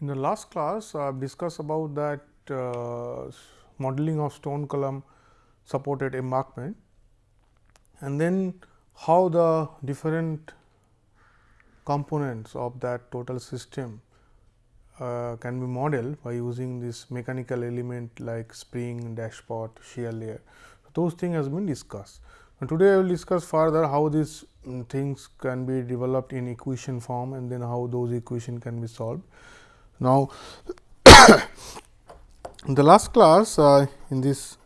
In the last class, I have discussed about that uh, modeling of stone column supported embankment and then how the different components of that total system uh, can be modeled by using this mechanical element like spring, dashpot, shear layer. So, those things has been discussed. And today, I will discuss further how these um, things can be developed in equation form and then how those equation can be solved. Now, in the last class uh, in this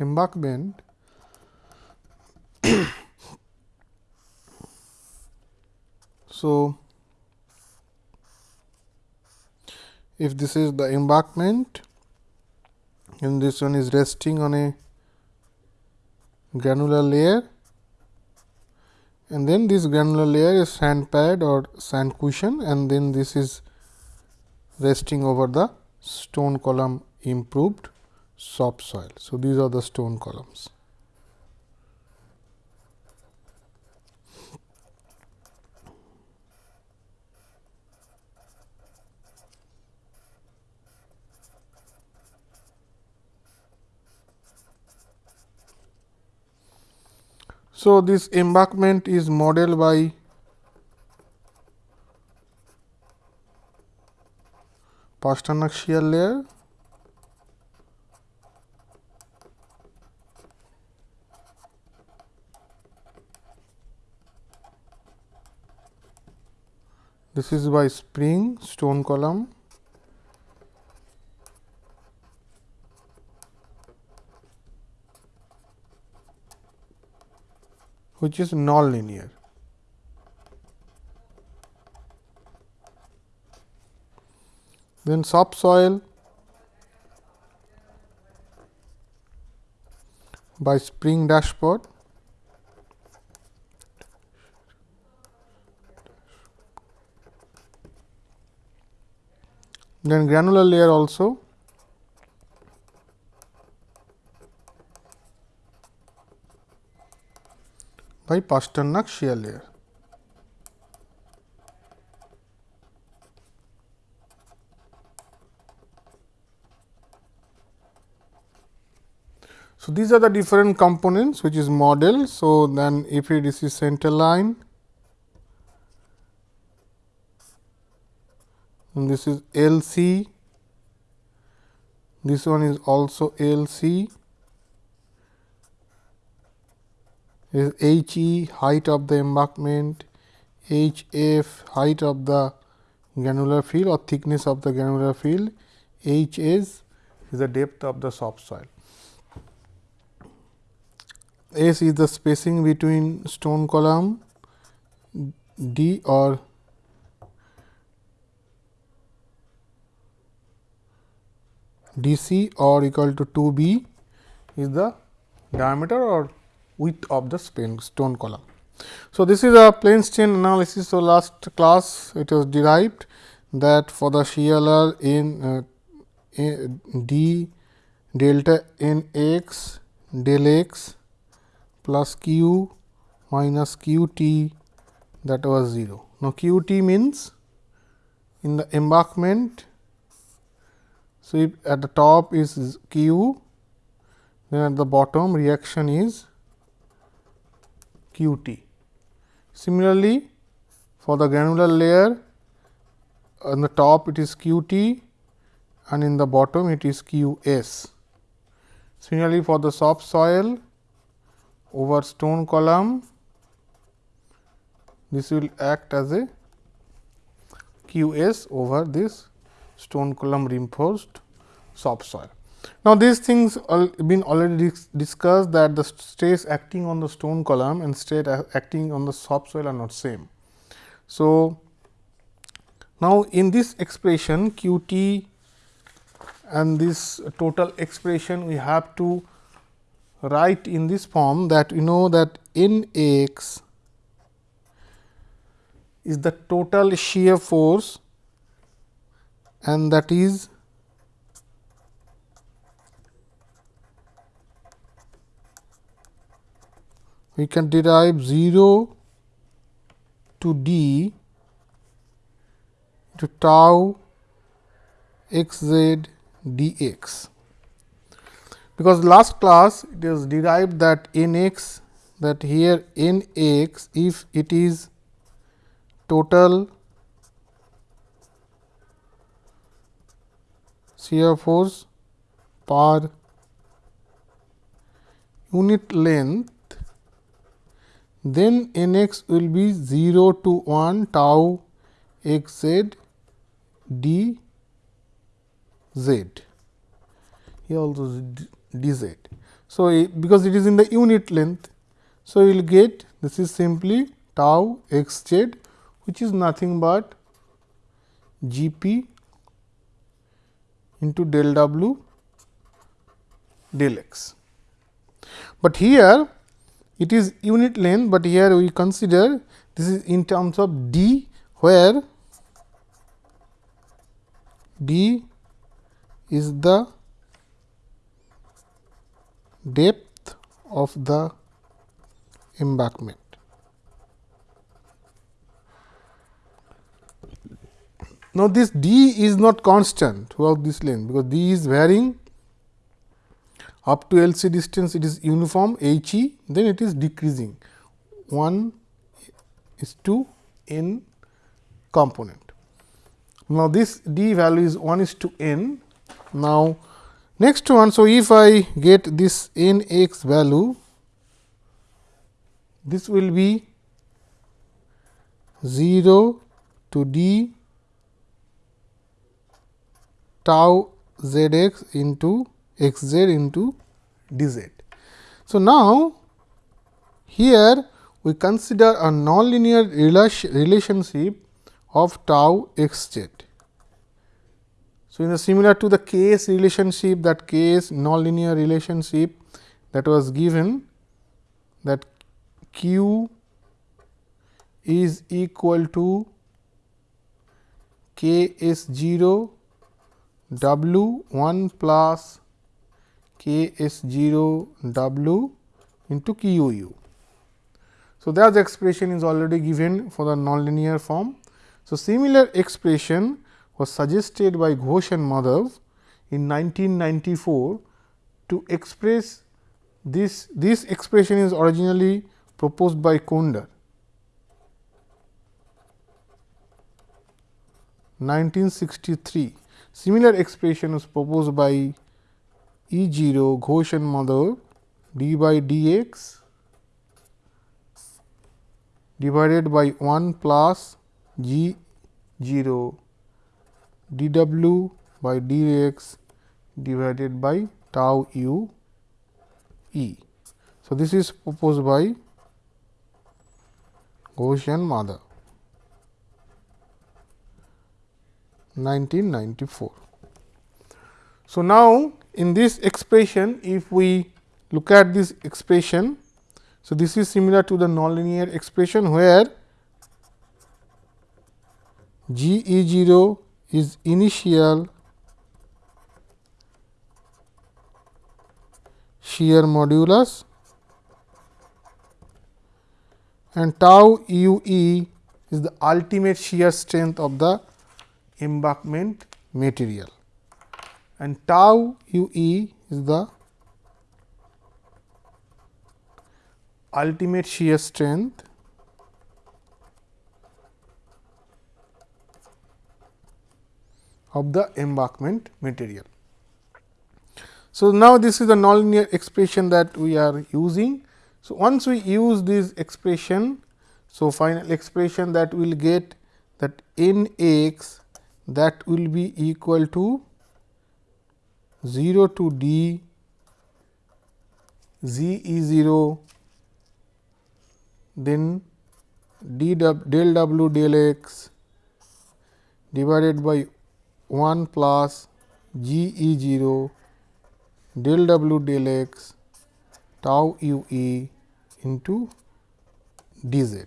embankment so if this is the embankment and this one is resting on a granular layer and then this granular layer is sand pad or sand cushion and then this is resting over the stone column improved soft soil. So, these are the stone columns. So, this embankment is modeled by Pasternak shear layer. This is by spring stone column which is nonlinear. Then subsoil by spring dashpot then granular layer also by Pasternak shear layer. So, these are the different components which is model. So, then if this is center line and this is L C, this one is also L C is H e height of the embankment, H f height of the granular field or thickness of the granular field, H s is the depth of the soft soil. S is the spacing between stone column D or DC or equal to 2 B is the diameter or width of the stone column. So, this is a plane strain analysis. So, last class it was derived that for the shear in uh, d delta n x del x plus q minus q t that was 0. Now, q t means in the embankment. So, if at the top is q, then at the bottom reaction is q t. Similarly, for the granular layer on the top it is q t and in the bottom it is q s. Similarly, for the soft soil over stone column this will act as a q s over this stone column reinforced soft soil. Now, these things have been already discussed that the stress acting on the stone column and stress acting on the soft soil are not same. So, now in this expression q t and this total expression we have to write in this form that we know that n x is the total shear force and that is we can derive 0 to d to tau x z d x. Because last class it is derived that n x that here n x if it is total shear force per unit length, then n x will be 0 to 1 tau x z d z here also d z. So, because it is in the unit length, so we will get this is simply tau x z which is nothing but G p into del w del x. But here it is unit length, but here we consider this is in terms of d where d is the depth of the embankment. Now, this d is not constant throughout this length, because d is varying up to L c distance it is uniform h e then it is decreasing 1 is to n component. Now, this d value is 1 is to n. Now, next one. So, if I get this n x value this will be 0 to d tau z x into x z into d z. So, now here we consider a nonlinear relationship of tau x z. So, in the similar to the case relationship that case nonlinear relationship that was given that q is equal to k s 0 W 1 plus K S 0 W into Q U. So, that expression is already given for the nonlinear form. So, similar expression was suggested by Ghosh and Madhav in 1994 to express this, this expression is originally proposed by Kondner. 1963 Similar expression was proposed by E 0 Ghosh and Madhav d by dx divided by 1 plus g 0 dw by dx divided by tau u e. So, this is proposed by and Madhav. 1994. So, now in this expression if we look at this expression. So, this is similar to the nonlinear expression where G E 0 is initial shear modulus and tau u e is the ultimate shear strength of the embankment material and tau u e is the ultimate shear strength of the embankment material. So, now this is the nonlinear expression that we are using. So, once we use this expression, so final expression that we will get that n x that will be equal to 0 to d z e 0 then d del w del x divided by 1 plus g e 0 del w del x tau u e into d z.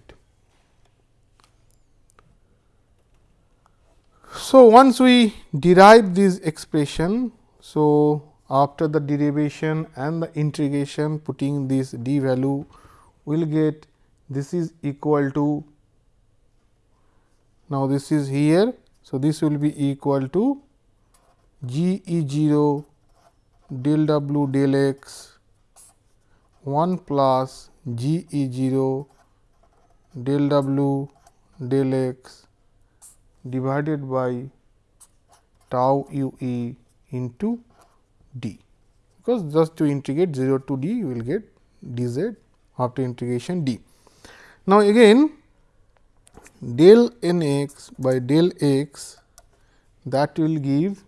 So, once we derive this expression, so after the derivation and the integration putting this d value we will get this is equal to now this is here. So, this will be equal to g e 0 del w del x 1 plus g e 0 del w del x divided by tau u e into d because just to integrate 0 to d you will get d z after integration d. Now, again del n x by del x that will give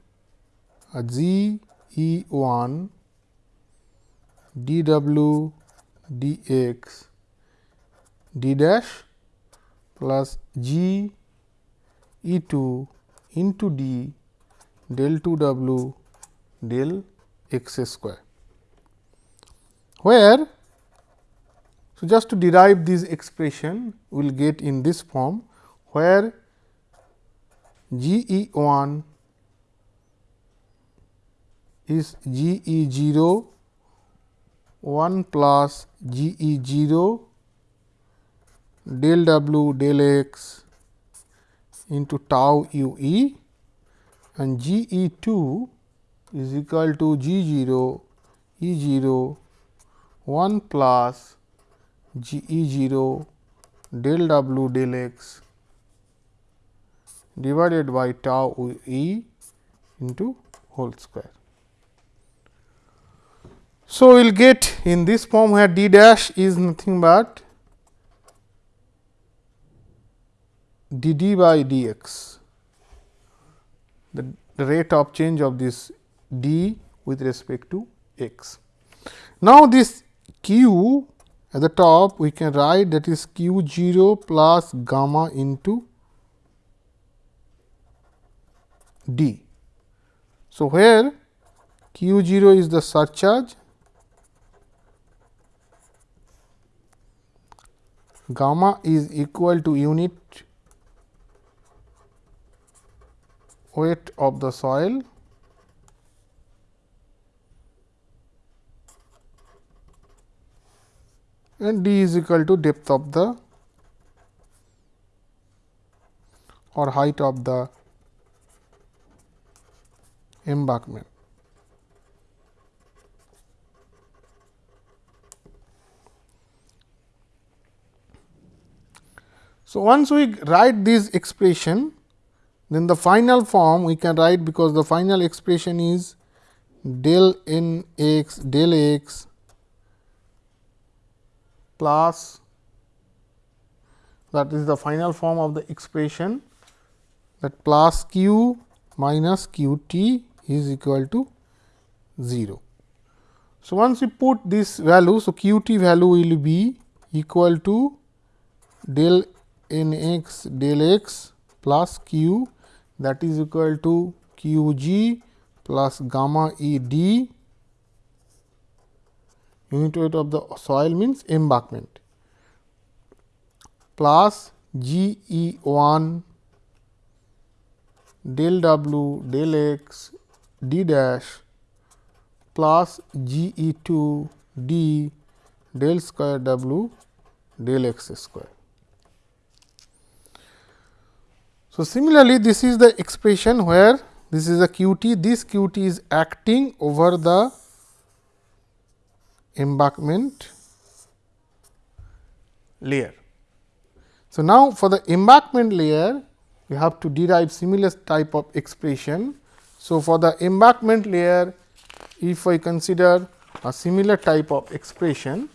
a g e 1 d w d x d dash plus g e 2 into d del 2 w del x square, where so just to derive this expression we will get in this form where G E 1 is G E 0 1 plus G E 0 del w del x into tau u e and G E 2 is equal to G 0 E 0 1 plus G E 0 del w del x divided by tau e into whole square. So, we will get in this form where d dash is nothing but d d by d x, the, the rate of change of this d with respect to x. Now, this q at the top we can write that is q 0 plus gamma into d. So, where q 0 is the surcharge, gamma is equal to unit weight of the soil and d is equal to depth of the or height of the embankment. So, once we write this expression, then the final form we can write because the final expression is del n x del x plus that is the final form of the expression that plus q minus q t is equal to 0. So, once we put this value, so q t value will be equal to del n x del x plus q that is equal to q g plus gamma e d unit weight of the soil means embankment plus g e 1 del w del x d dash plus G e 2 d del square w del x square. So, similarly, this is the expression where this is a q t, this q t is acting over the embankment layer. So, now for the embankment layer we have to derive similar type of expression. So, for the embankment layer if I consider a similar type of expression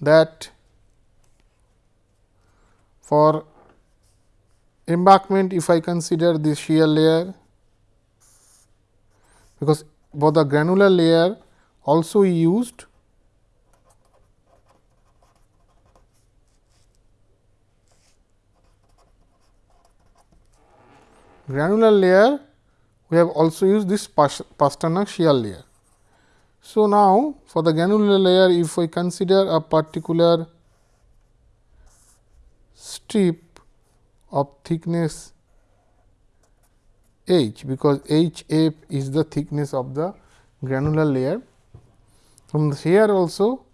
that for embankment if I consider this shear layer because for the granular layer also used granular layer we have also used this Pasternak shear layer. So, now for the granular layer if we consider a particular strip of thickness h because h f is the thickness of the granular layer. From here also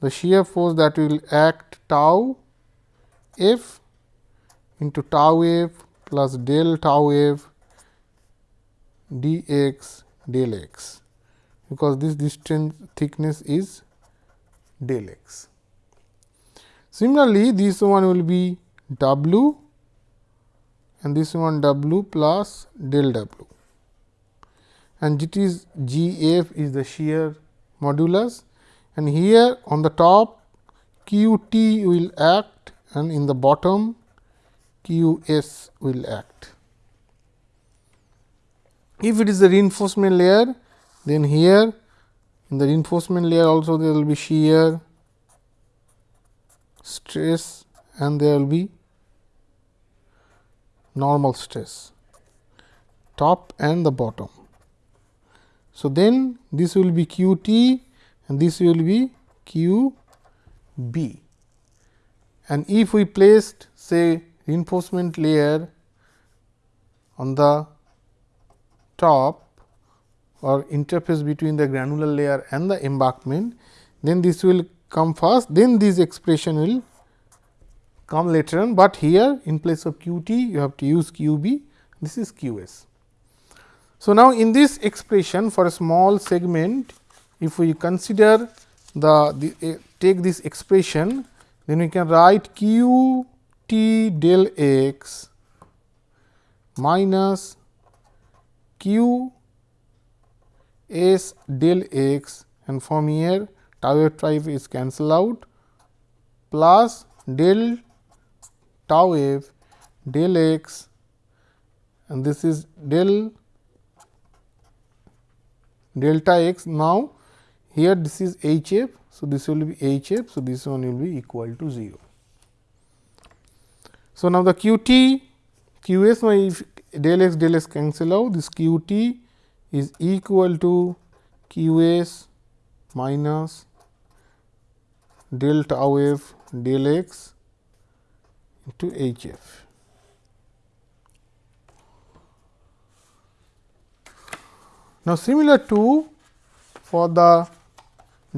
the shear force that will act tau f into tau f plus del tau f dx del x because this distance thickness is del x. Similarly, this one will be w and this one w plus del w and it is G f is the shear modulus and here on the top q t will act and in the bottom q s will act. If it is the reinforcement layer then here in the reinforcement layer also there will be shear stress and there will be normal stress. Top and the bottom. So, then this will be q t and this will be q b. And if we placed say reinforcement layer on the top or interface between the granular layer and the embankment, then this will come first, then this expression will come later on, but here in place of q t you have to use q b, this is q s. So, now in this expression for a small segment, if we consider the, the uh, take this expression, then we can write q t del x minus q s del x and from here tau f tau f is cancel out plus del tau f del x and this is del delta x. Now, here this is h f. So, this will be h f. So, this one will be equal to 0. So, now the q t q s if del x del x cancel out this q t is equal to q s minus del tau f del x into h f. Now, similar to for the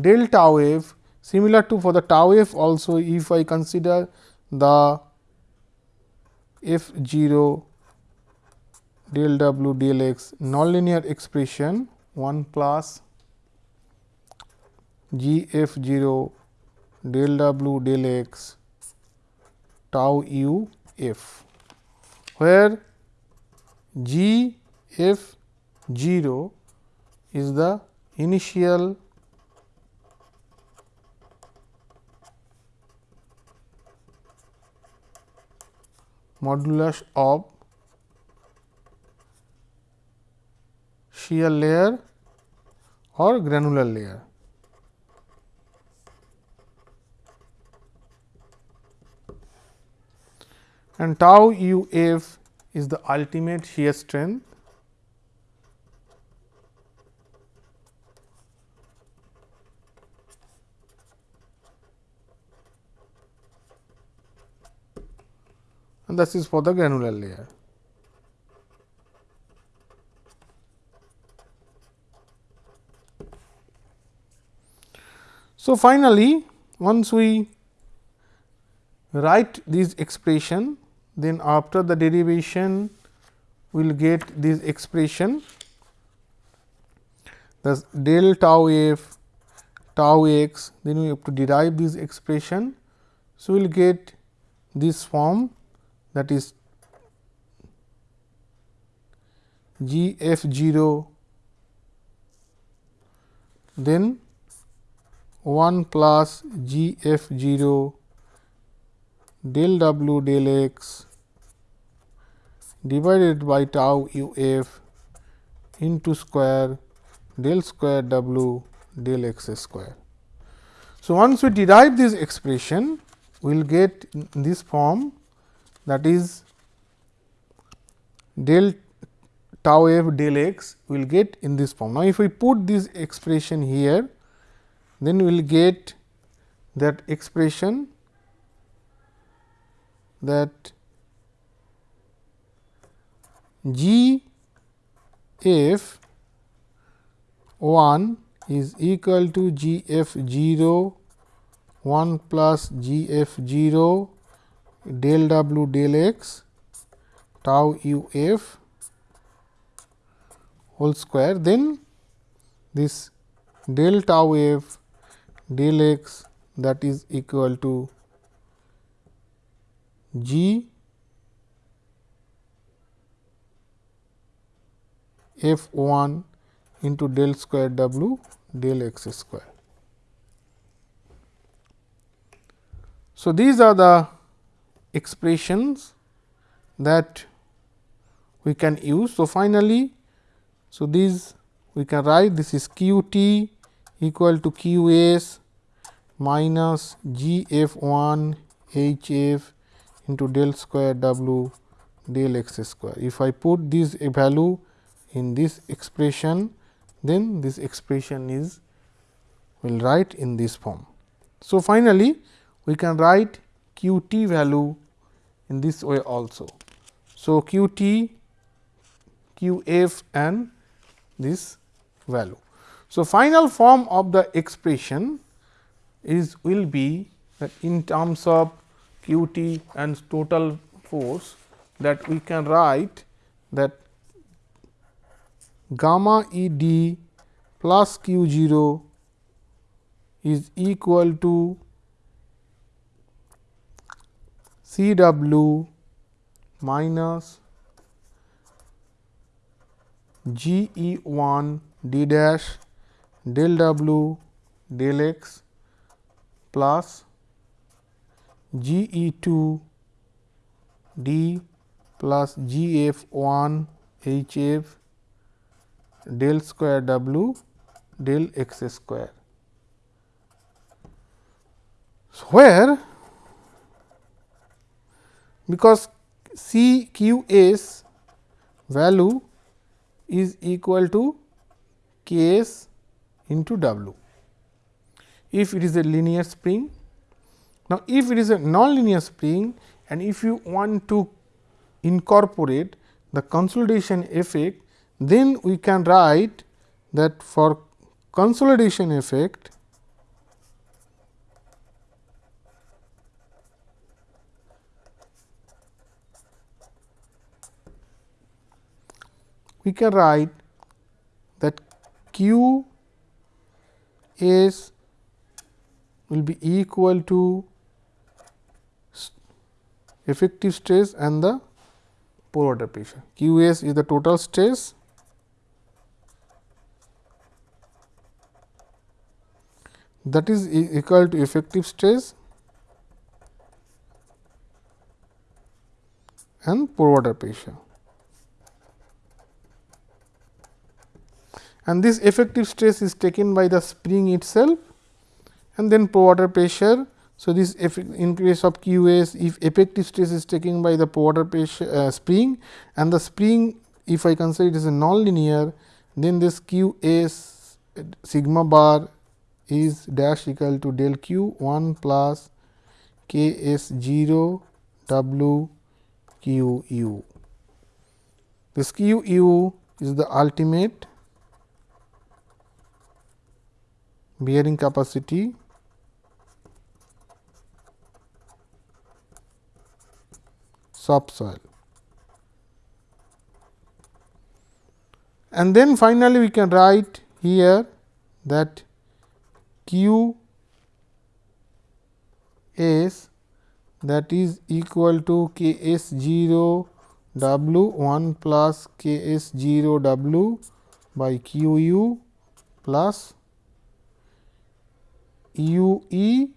del tau f, similar to for the tau f also if I consider the f 0 del w del x nonlinear expression 1 plus g f 0 del w del x tau u f, where g f 0 is the initial modulus of shear layer or granular layer. And tau u f is the ultimate shear strength and this is for the granular layer. So, finally, once we write this expression, then after the derivation we will get this expression thus del tau f tau x then we have to derive this expression. So, we will get this form that is g f 0 then 1 plus g f 0 del w del x divided by tau u f into square del square w del x square. So, once we derive this expression, we will get this form that is del tau f del x we will get in this form. Now, if we put this expression here then we will get that expression that G f 1 is equal to G f 0 1 plus G f 0 del w del x tau u f whole square. Then this del tau f del x that is equal to G f 1 into del square w del x square. So, these are the expressions that we can use. So, finally, so these we can write this is q t equal to q s minus g f 1 h f into del square w del x square. If I put this value in this expression, then this expression is will write in this form. So, finally, we can write q t value in this way also. So, q t, q f and this value. So, final form of the expression is will be that in terms of q t and total force that we can write that gamma E d plus q 0 is equal to C w minus G E 1 d dash del w del x plus G E 2 d plus G f 1 H f del square w del x square. So, where because C q s value is equal to k s into w if it is a linear spring. Now, if it is a non-linear spring and if you want to incorporate the consolidation effect then we can write that for consolidation effect we can write that q s will be equal to effective stress and the pore water pressure. Q s is the total stress that is equal to effective stress and pore water pressure. And this effective stress is taken by the spring itself and then pore water pressure. So, this in case of Q s if effective stress is taken by the pore water pressure uh, spring and the spring if I consider it is a non-linear then this Q s sigma bar is dash equal to del q 1 plus k s 0 w q u. This q u is the ultimate bearing capacity subsoil. And then finally, we can write here that q s that is equal to k s 0 w 1 plus k s 0 w by q u plus u e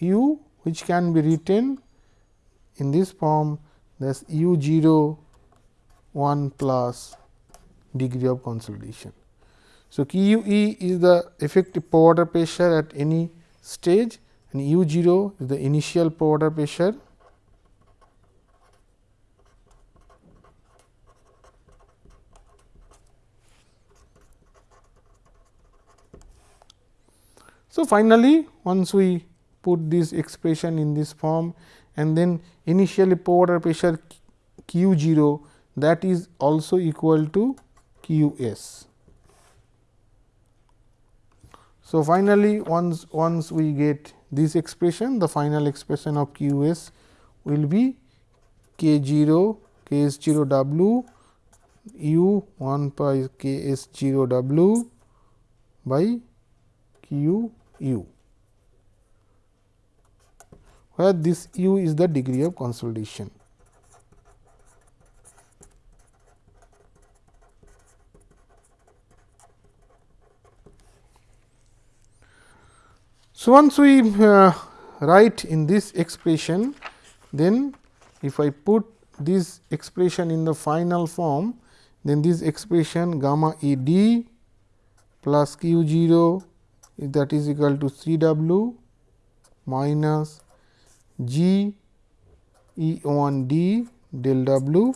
u which can be written in this form that u 0 1 plus degree of consolidation. So, Q u e is the effective pore water pressure at any stage and u 0 is the initial pore water pressure. So, finally, once we put this expression in this form and then initially pore water pressure q 0 that is also equal to q s. So, finally, once once we get this expression the final expression of q s will be k 0 k s 0 w u 1 by k s 0 w by q u, where this u is the degree of consolidation. So, once we uh, write in this expression, then if I put this expression in the final form, then this expression gamma E d plus q 0 that is equal to C w minus g E 1 d del w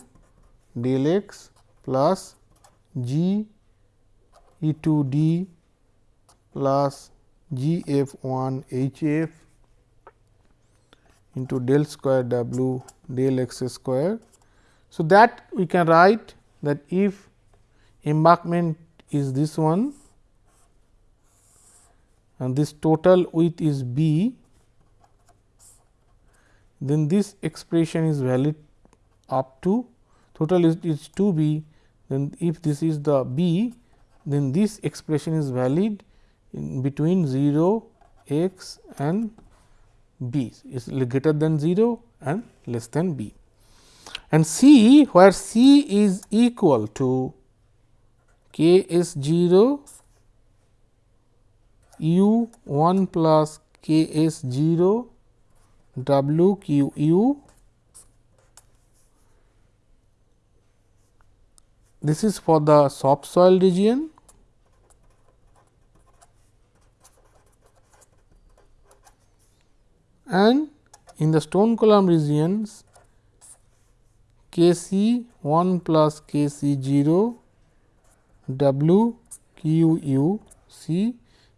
del x plus g E 2 d plus G f 1 H f into del square W del x square. So, that we can write that if embankment is this one and this total width is b, then this expression is valid up to total is, is 2 b, then if this is the b, then this expression is valid in between 0 x and b is greater than 0 and less than b. And C where C is equal to k s 0 u 1 plus k s 0 w q u this is for the soft soil region and in the stone column regions K c 1 plus K c 0 W Q U C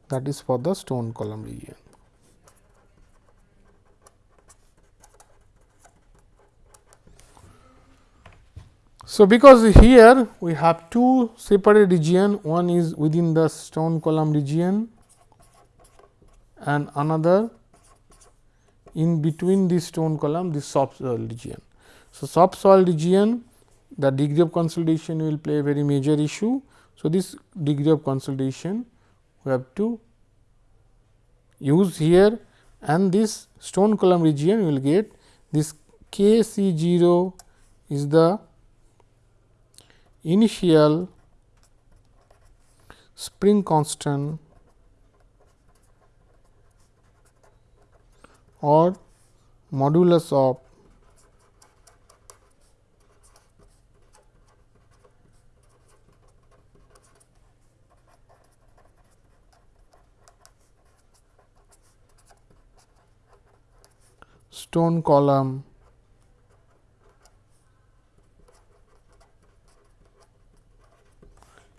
that is for the stone column region. So, because here we have two separate region one is within the stone column region and another in between this stone column this soft soil region. So, soft soil region the degree of consolidation will play a very major issue. So, this degree of consolidation we have to use here and this stone column region will get this K C 0 is the initial spring constant or modulus of stone column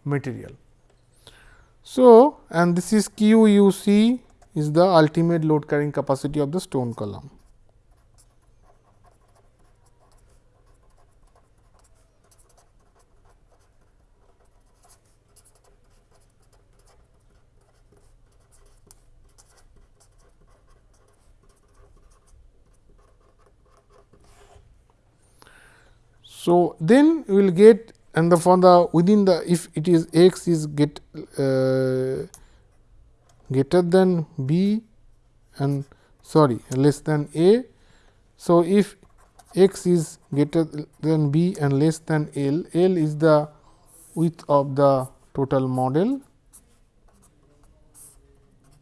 material. So, and this is Q u c is the ultimate load carrying capacity of the stone column. So, then we will get and the for the within the if it is x is get uh, greater than b and sorry less than a. So, if x is greater than b and less than L, L is the width of the total model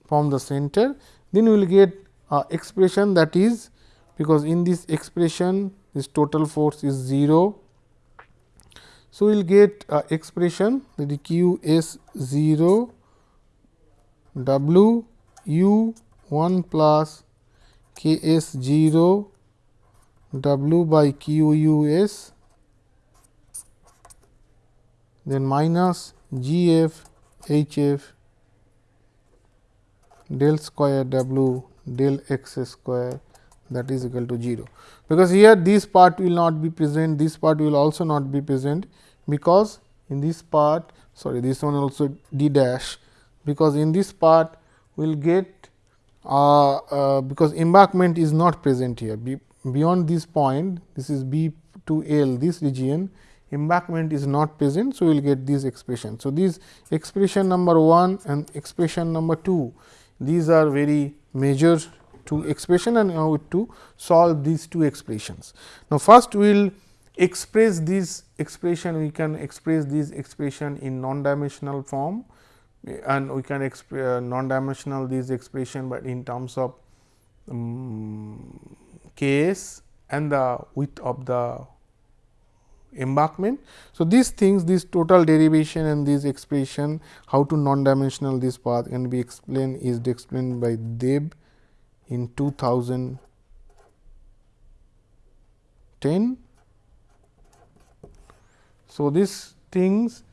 from the center, then we will get expression that is because in this expression this total force is 0. So, we will get a expression that is q s 0 W u 1 plus k s 0 W by q u s then minus g f h f del square W del x square that is equal to 0, because here this part will not be present, this part will also not be present, because in this part sorry this one also d dash, because in this part we will get uh, uh, because embankment is not present here be, beyond this point this is b to l this region embankment is not present. So, we will get this expression. So, this expression number 1 and expression number 2 these are very major two expression and now to solve these two expressions. Now, first we will express this expression we can express this expression in non dimensional form and we can uh, non dimensional this expression, but in terms of um, k s and the width of the embankment. So, these things this total derivation and this expression how to non dimensional this path can be explained is explained by Deb in 2010. So, these things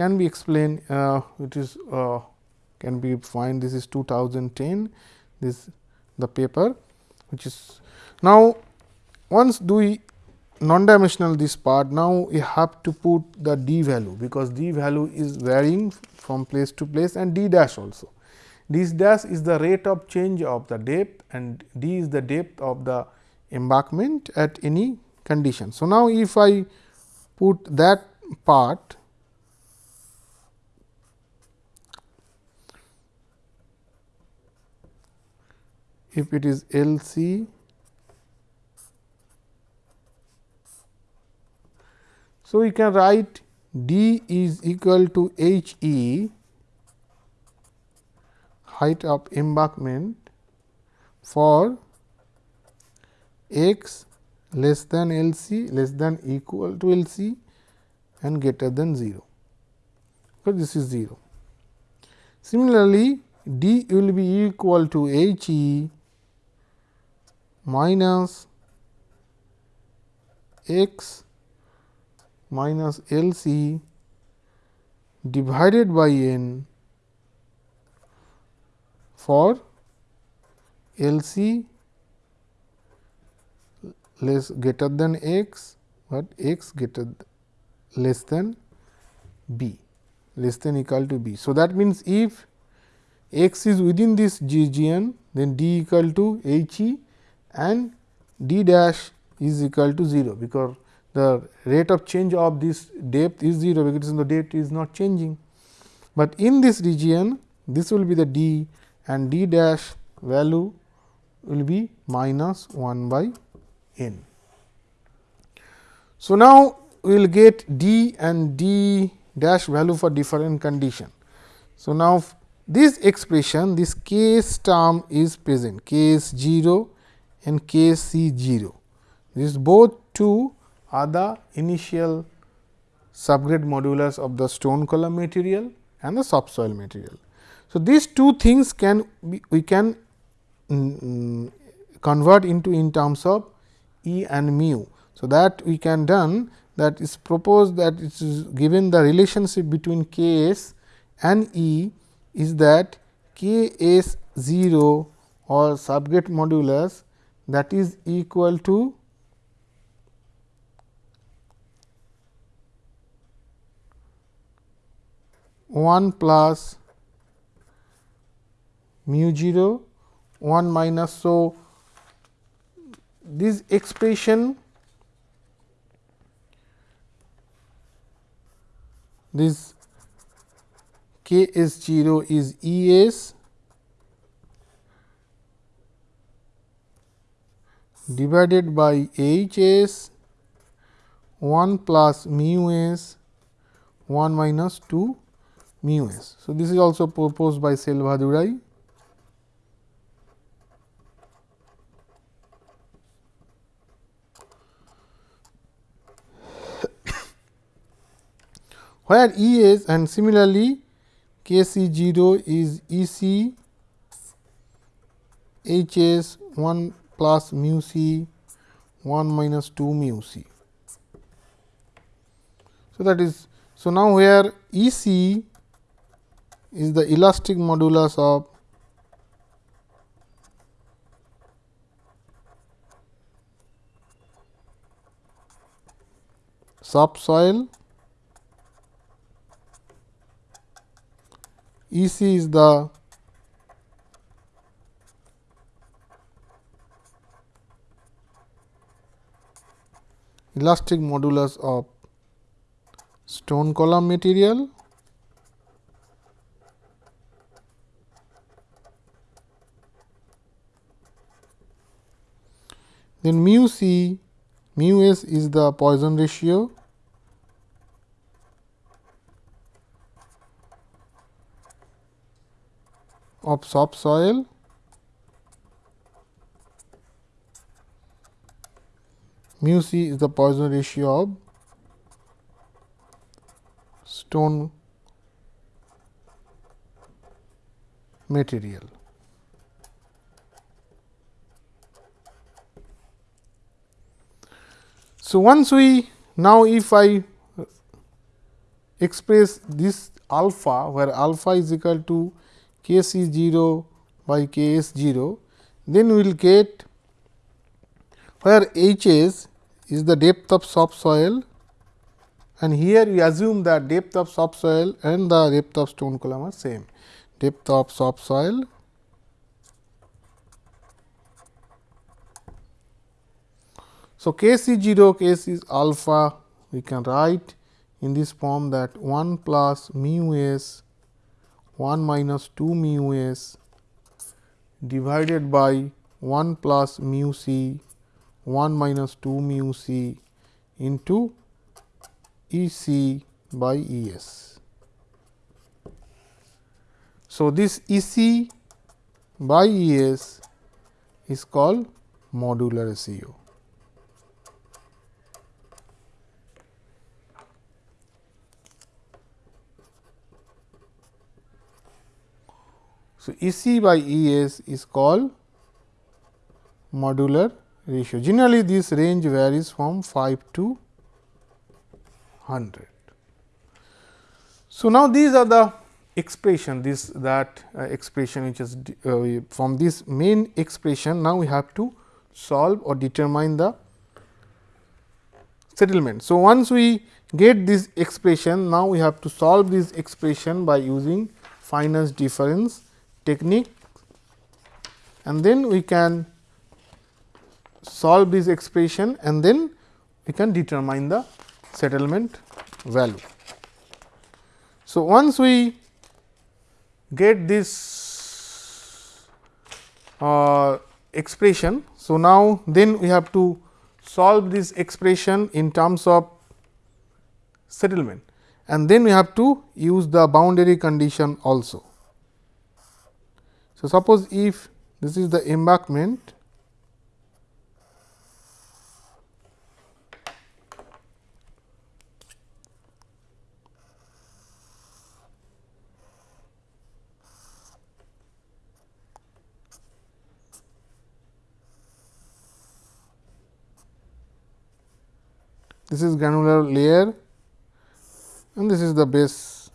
can be explained uh, it is uh, can be find this is 2010 this the paper which is now once do we non-dimensional this part now we have to put the d value because d value is varying from place to place and d dash also. This dash is the rate of change of the depth and d is the depth of the embankment at any condition. So, now if I put that part if it is L C So, we can write d is equal to h e height of embankment for x less than L c less than equal to L c and greater than 0, so this is 0. Similarly, d will be equal to h e minus x minus L c divided by n for L c less greater than x, but x greater less than b less than equal to b. So, that means, if x is within this region then d equal to h e and d dash is equal to 0, because the rate of change of this depth is 0 because the depth is not changing. But in this region this will be the d and d dash value will be minus 1 by n. So, now we will get d and d dash value for different condition. So, now this expression this case term is present k s 0 and K C 0 These both two are the initial subgrade modulus of the stone column material and the subsoil material. So, these two things can be, we can mm, convert into in terms of E and mu. So, that we can done that is proposed that it is given the relationship between K s and E is that K s 0 or subgrade modulus that is equal to 1 plus mu 0 1 minus. So, this expression this k s 0 is E s divided by H s 1 plus mu s 1 minus 2 mu s. So, this is also proposed by Selvadurai. where E s and similarly K c 0 is E c H s 1 plus mu c 1 minus 2 mu c. So, that is so now where E c is the elastic modulus of subsoil E c is the elastic modulus of stone column material. Then mu c mu s is the Poisson ratio. Of subsoil mu c is the Poisson ratio of stone material. So, once we now if I express this alpha where alpha is equal to k c 0 by k s 0, then we will get where H s is the depth of subsoil and here we assume that depth of subsoil and the depth of stone column are same. Depth of subsoil So, k c 0 k c is alpha we can write in this form that 1 plus mu s 1 minus 2 mu s divided by 1 plus mu c 1 minus 2 mu c into E c by E s. So, this E c by E s is called modular ratio. So, E c by E s is called modular ratio. Generally, this range varies from 5 to 100. So, now these are the expression this that uh, expression which is uh, from this main expression now we have to solve or determine the settlement. So, once we get this expression now we have to solve this expression by using finite difference technique and then we can solve this expression and then we can determine the settlement value. So, once we get this uh, expression. So, now then we have to solve this expression in terms of settlement and then we have to use the boundary condition also. So, suppose if this is the embankment this is granular layer and this is the base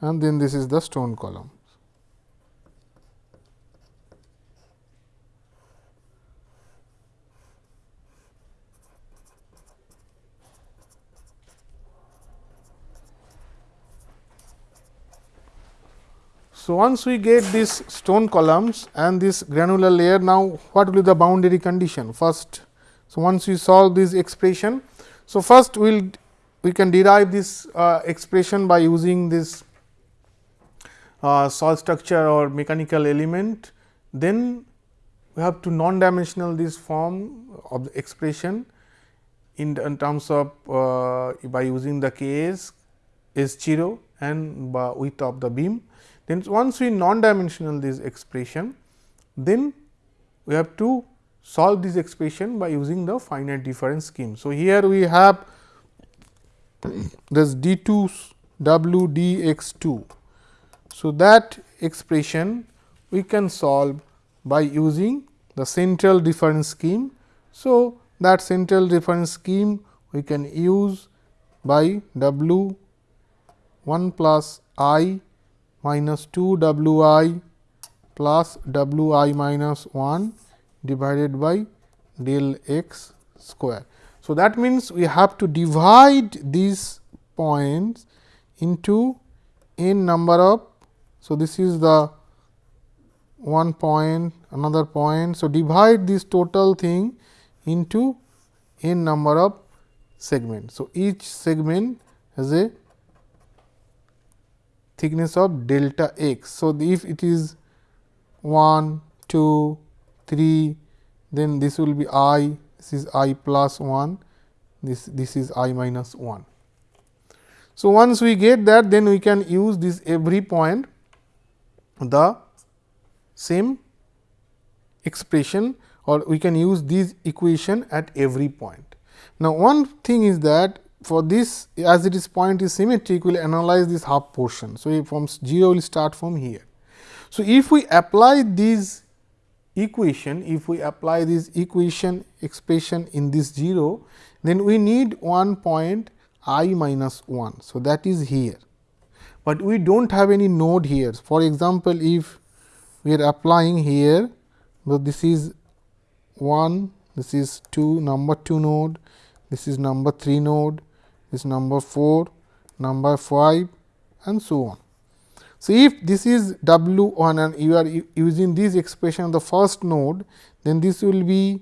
and then this is the stone column. So, once we get these stone columns and this granular layer now what will be the boundary condition first. So, once we solve this expression. So, first we will we can derive this uh, expression by using this uh, soil structure or mechanical element. Then we have to non dimensional this form of the expression in, in terms of uh, by using the K s S 0 and width of the beam then once we non-dimensional this expression, then we have to solve this expression by using the finite difference scheme. So, here we have this d 2 w d x 2. So, that expression we can solve by using the central difference scheme. So, that central difference scheme we can use by w 1 plus i minus 2 w i plus w i minus 1 divided by del x square. So, that means, we have to divide these points into n number of. So, this is the one point another point. So, divide this total thing into n number of segments. So, each segment has a thickness of delta x. So, if it is 1, 2, 3, then this will be i, this is i plus 1, this, this is i minus 1. So, once we get that then we can use this every point the same expression or we can use this equation at every point. Now, one thing is that for this as it is point is symmetric we will analyze this half portion. So, from 0 will start from here. So, if we apply this equation, if we apply this equation expression in this 0, then we need one point i minus 1. So, that is here, but we do not have any node here. For example, if we are applying here, so this is 1, this is 2 number 2 node, this is number 3 node, this number 4, number 5 and so on. So, if this is W 1 and you are using this expression the first node, then this will be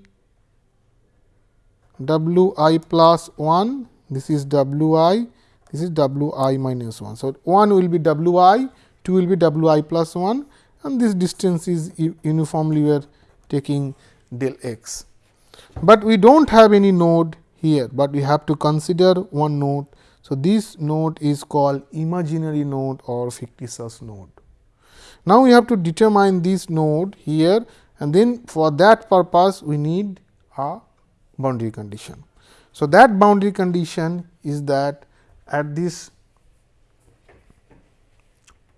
W i plus 1, this is W i, this is W i minus 1. So, 1 will be W i, 2 will be W i plus 1 and this distance is uniformly we are taking del x. But we do not have any node here, but we have to consider one node. So, this node is called imaginary node or fictitious node. Now, we have to determine this node here and then for that purpose we need a boundary condition. So, that boundary condition is that at this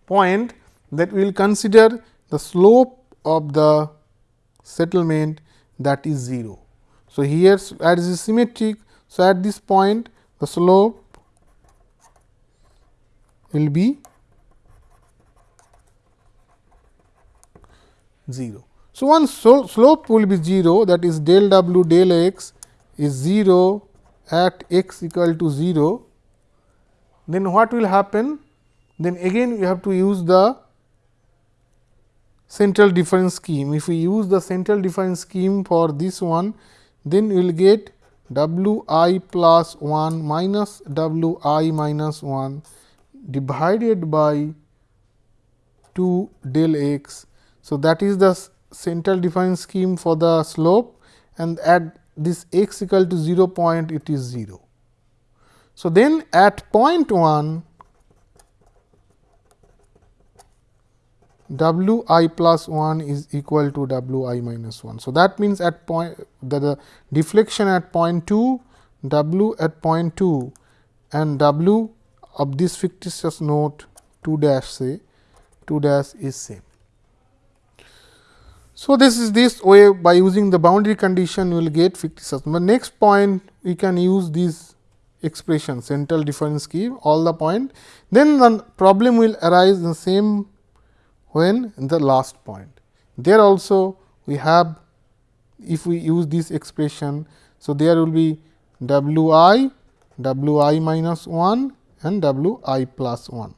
point that we will consider the slope of the settlement that is 0. So, here as is symmetric. So, at this point the slope will be 0. So, so slope will be 0 that is del w del x is 0 at x equal to 0, then what will happen? Then again we have to use the central difference scheme. If we use the central difference scheme for this one, then we will get w i plus 1 minus w i minus 1 divided by 2 del x. So, that is the central difference scheme for the slope and at this x equal to 0 point it is 0. So, then at point 1 w i plus 1 is equal to w i minus 1. So, that means at point the, the deflection at point 2 w at point 2 and w of this fictitious node 2 dash say 2 dash is same. So, this is this way by using the boundary condition you will get fictitious. The next point we can use this expression central difference scheme all the point then the problem will arise in the same when in the last point. There also we have if we use this expression. So, there will be w i, w i minus 1 and w i plus 1.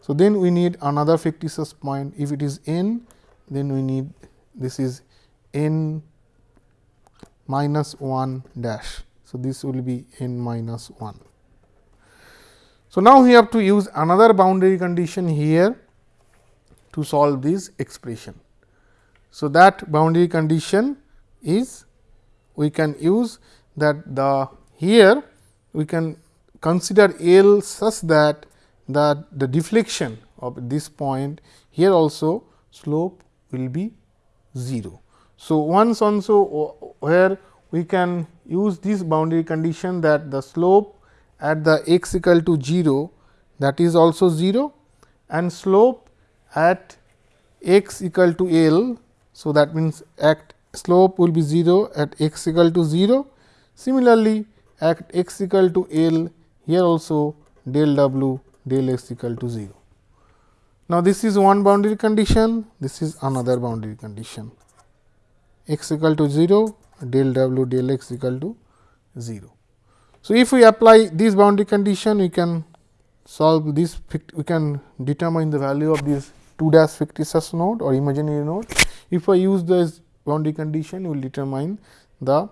So, then we need another fictitious point if it is n then we need this is n minus 1 dash. So, this will be n minus 1. So, now we have to use another boundary condition here to solve this expression. So, that boundary condition is we can use that the here we can consider L such that that the deflection of this point here also slope will be 0. So, once also where we can use this boundary condition that the slope at the x equal to 0 that is also 0 and slope at x equal to L. So, that means, at slope will be 0 at x equal to 0. Similarly, at x equal to L here also del w del x equal to 0. Now, this is one boundary condition, this is another boundary condition x equal to 0 del w del x equal to 0. So, if we apply this boundary condition we can solve this we can determine the value of this 2 dash fictitious node or imaginary node. If I use this boundary condition will determine the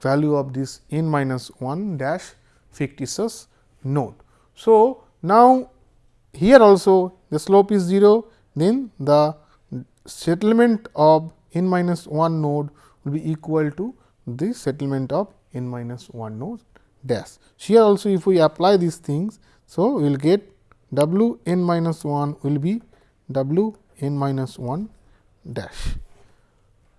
value of this n minus 1 dash fictitious node. So, now here also the slope is 0 then the settlement of n minus 1 node will be equal to the settlement of n minus 1 node dash. Here also if we apply these things, so we will get w n minus 1 will be w n minus 1 dash.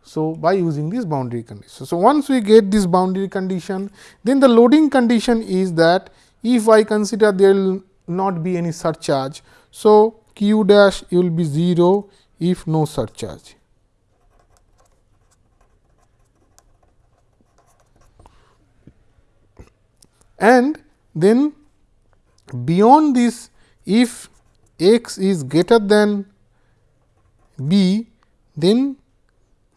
So, by using this boundary condition. So, once we get this boundary condition, then the loading condition is that if I consider there will not be any surcharge. So, q dash will be 0 if no surcharge. And then beyond this if x is greater than b, then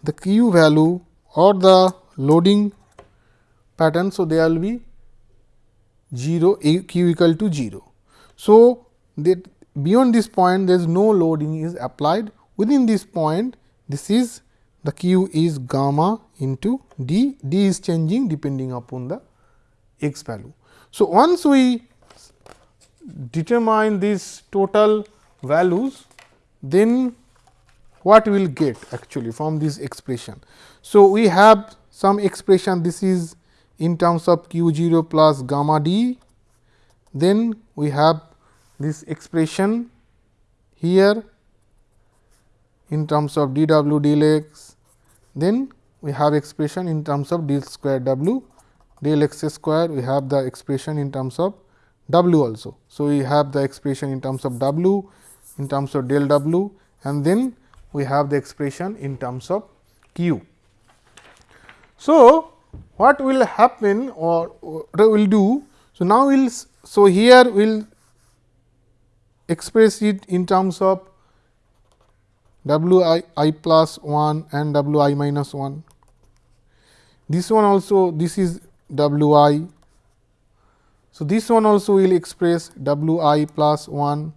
the q value or the loading pattern. So, there will be 0 q equal to 0. So, that beyond this point there is no loading is applied within this point this is the q is gamma into d, d is changing depending upon the x value. So, once we determine these total values then what we will get actually from this expression. So, we have some expression this is in terms of q 0 plus gamma d, then we have this expression here in terms of d w d l x, then we have expression in terms of d square w del x square we have the expression in terms of w also. So, we have the expression in terms of w in terms of del w and then we have the expression in terms of q. So, what will happen or what will do? So, now we will so here we will express it in terms of w i i plus 1 and w i minus 1. This one also this is w i. So, this one also will express w i plus 1,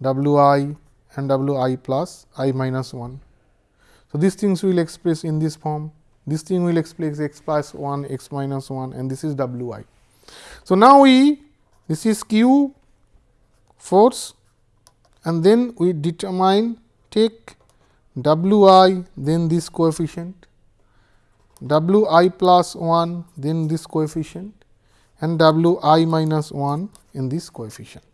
w i and w i plus i minus 1. So, these things will express in this form, this thing will express x plus 1, x minus 1 and this is w i. So, now we this is q force and then we determine take w i then this coefficient w i plus 1 then this coefficient and w i minus 1 in this coefficient.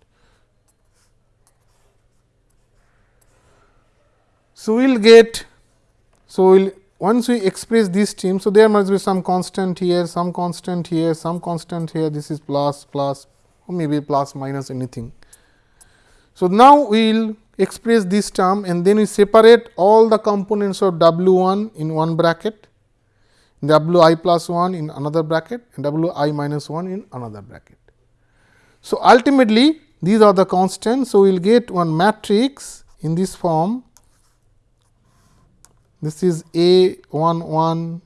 So, we will get so we will once we express this term. So, there must be some constant here, some constant here, some constant here this is plus plus or maybe plus minus anything. So, now we will express this term and then we separate all the components of w 1 in one bracket w i plus 1 in another bracket and w i minus 1 in another bracket. So, ultimately these are the constants. So, we will get one matrix in this form this is A 1 1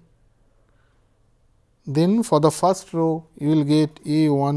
then for the first row you will get A 1